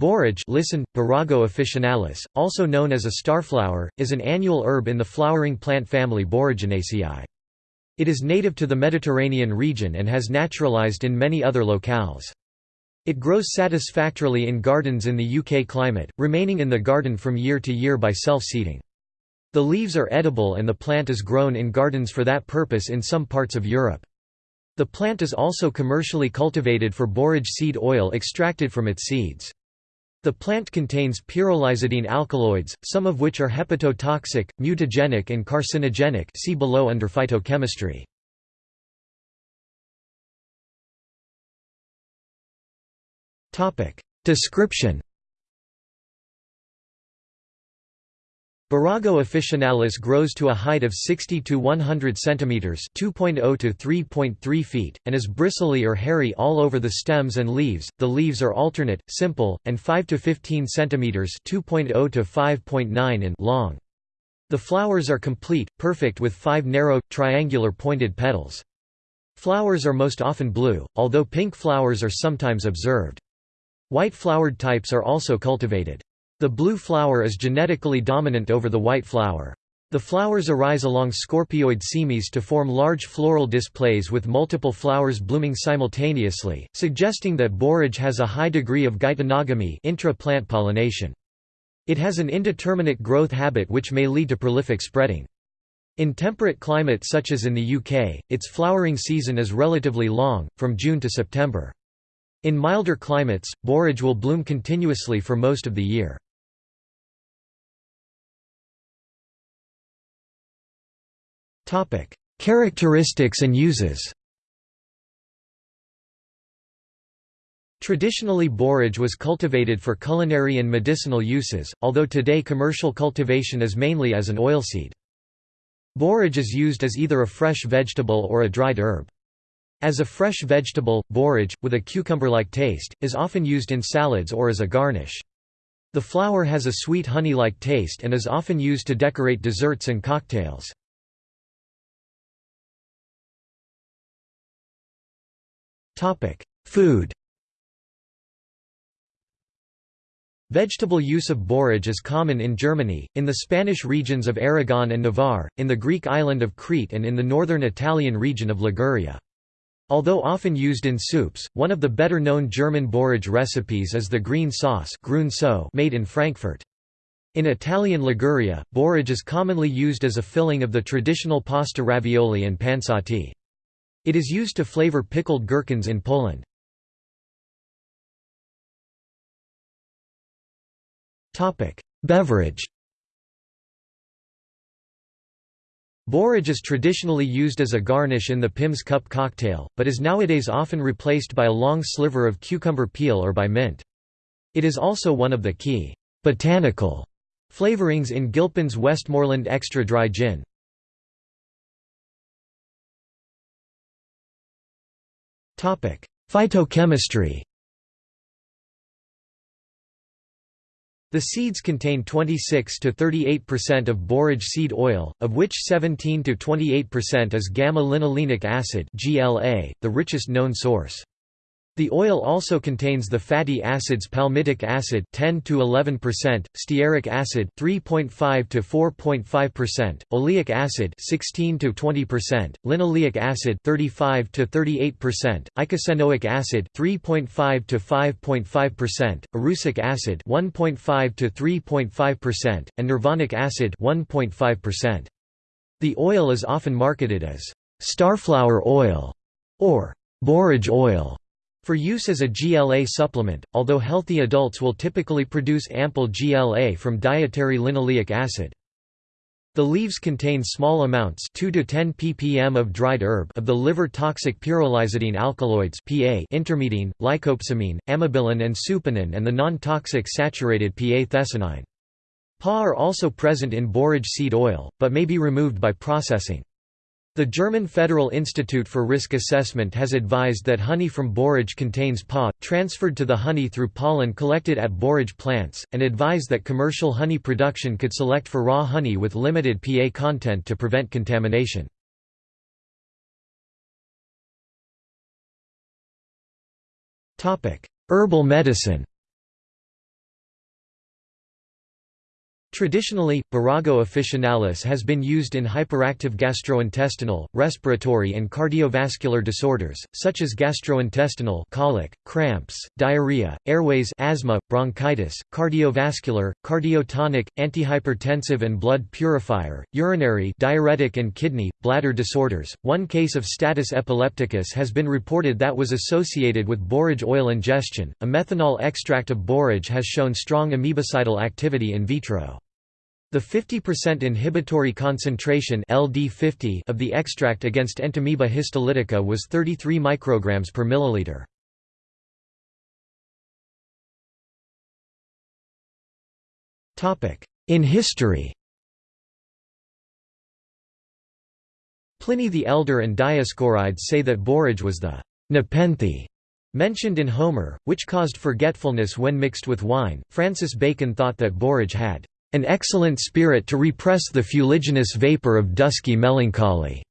Borage listen, Borago officinalis, also known as a starflower, is an annual herb in the flowering plant family Boraginaceae. It is native to the Mediterranean region and has naturalized in many other locales. It grows satisfactorily in gardens in the UK climate, remaining in the garden from year to year by self-seeding. The leaves are edible and the plant is grown in gardens for that purpose in some parts of Europe. The plant is also commercially cultivated for borage seed oil extracted from its seeds. The plant contains pyrrolizidine alkaloids, some of which are hepatotoxic, mutagenic and carcinogenic see below under phytochemistry. Description Borago officinalis grows to a height of 60 to 100 centimeters, 2.0 to 3.3 feet, and is bristly or hairy all over the stems and leaves. The leaves are alternate, simple, and 5 to 15 centimeters, 2.0 to 5.9 in long. The flowers are complete, perfect with five narrow, triangular pointed petals. Flowers are most often blue, although pink flowers are sometimes observed. White flowered types are also cultivated. The blue flower is genetically dominant over the white flower. The flowers arise along scorpioid cymes to form large floral displays with multiple flowers blooming simultaneously, suggesting that borage has a high degree of geitonogamy intra-plant pollination. It has an indeterminate growth habit which may lead to prolific spreading. In temperate climates such as in the UK, its flowering season is relatively long, from June to September. In milder climates, borage will bloom continuously for most of the year. Characteristics and uses Traditionally borage was cultivated for culinary and medicinal uses, although today commercial cultivation is mainly as an oilseed. Borage is used as either a fresh vegetable or a dried herb. As a fresh vegetable, borage, with a cucumber-like taste, is often used in salads or as a garnish. The flower has a sweet honey-like taste and is often used to decorate desserts and cocktails. Food Vegetable use of borage is common in Germany, in the Spanish regions of Aragon and Navarre, in the Greek island of Crete and in the northern Italian region of Liguria. Although often used in soups, one of the better-known German borage recipes is the green sauce made in Frankfurt. In Italian Liguria, borage is commonly used as a filling of the traditional pasta ravioli and pansoti. It is used to flavor pickled gherkins in Poland. Beverage Borage is traditionally used as a garnish in the Pimm's Cup cocktail, but is nowadays often replaced by a long sliver of cucumber peel or by mint. It is also one of the key botanical flavorings in Gilpin's Westmorland Extra Dry Gin. Phytochemistry The seeds contain 26 to 38% of borage seed oil, of which 17 to 28% is gamma-linolenic acid (GLA), the richest known source. The oil also contains the fatty acids palmitic acid 10 to 11%, stearic acid 3.5 to 4.5%, oleic acid 16 to 20%, linoleic acid 35 to 38%, eicosenoic acid 3.5 to 5.5%, erucic acid 1.5 to 3.5%, and nervonic acid 1.5%. The oil is often marketed as starflower oil or borage oil. For use as a GLA supplement, although healthy adults will typically produce ample GLA from dietary linoleic acid. The leaves contain small amounts 2 to 10 ppm of dried herb of the liver-toxic pyrrolizidine alkaloids PA intermedine, lycopsamine, amabilin and supinin and the non-toxic saturated PA-thesinine. PA are also present in borage seed oil, but may be removed by processing. The German Federal Institute for Risk Assessment has advised that honey from borage contains PA, transferred to the honey through pollen collected at borage plants, and advised that commercial honey production could select for raw honey with limited PA content to prevent contamination. Herbal medicine Traditionally, Borago officinalis has been used in hyperactive gastrointestinal, respiratory and cardiovascular disorders, such as gastrointestinal colic, cramps, diarrhea, airways asthma, bronchitis, cardiovascular, cardiotonic, antihypertensive and blood purifier, urinary diuretic and kidney, bladder disorders. One case of status epilepticus has been reported that was associated with borage oil ingestion. A methanol extract of borage has shown strong amoebicidal activity in vitro. The 50% inhibitory concentration LD50 of the extract against Entamoeba histolytica was 33 micrograms per milliliter. In history Pliny the Elder and Dioscorides say that borage was the nepenthe mentioned in Homer, which caused forgetfulness when mixed with wine. Francis Bacon thought that borage had an excellent spirit to repress the fuliginous vapour of dusky melancholy."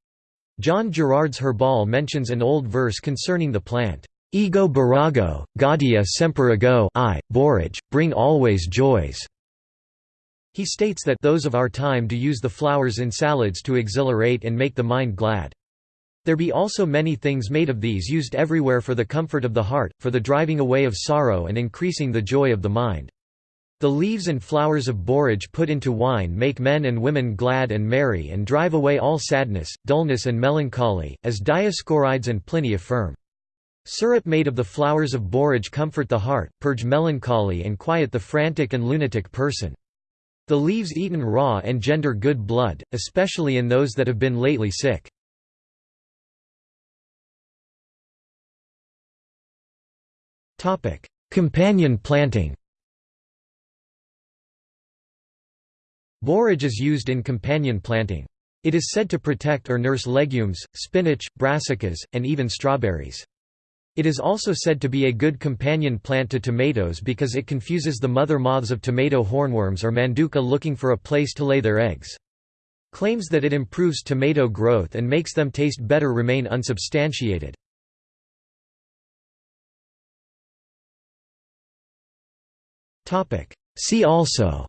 John Gerard's Herbal mentions an old verse concerning the plant, Ego borago, gaudia semper ego I, borage, bring always joys. He states that those of our time do use the flowers in salads to exhilarate and make the mind glad. There be also many things made of these used everywhere for the comfort of the heart, for the driving away of sorrow and increasing the joy of the mind. The leaves and flowers of borage put into wine make men and women glad and merry and drive away all sadness, dullness and melancholy, as Dioscorides and Pliny affirm. Syrup made of the flowers of borage comfort the heart, purge melancholy and quiet the frantic and lunatic person. The leaves eaten raw engender good blood, especially in those that have been lately sick. Companion planting Borage is used in companion planting. It is said to protect or nurse legumes, spinach, brassicas, and even strawberries. It is also said to be a good companion plant to tomatoes because it confuses the mother moths of tomato hornworms or manduca looking for a place to lay their eggs. Claims that it improves tomato growth and makes them taste better remain unsubstantiated. See also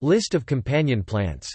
List of companion plants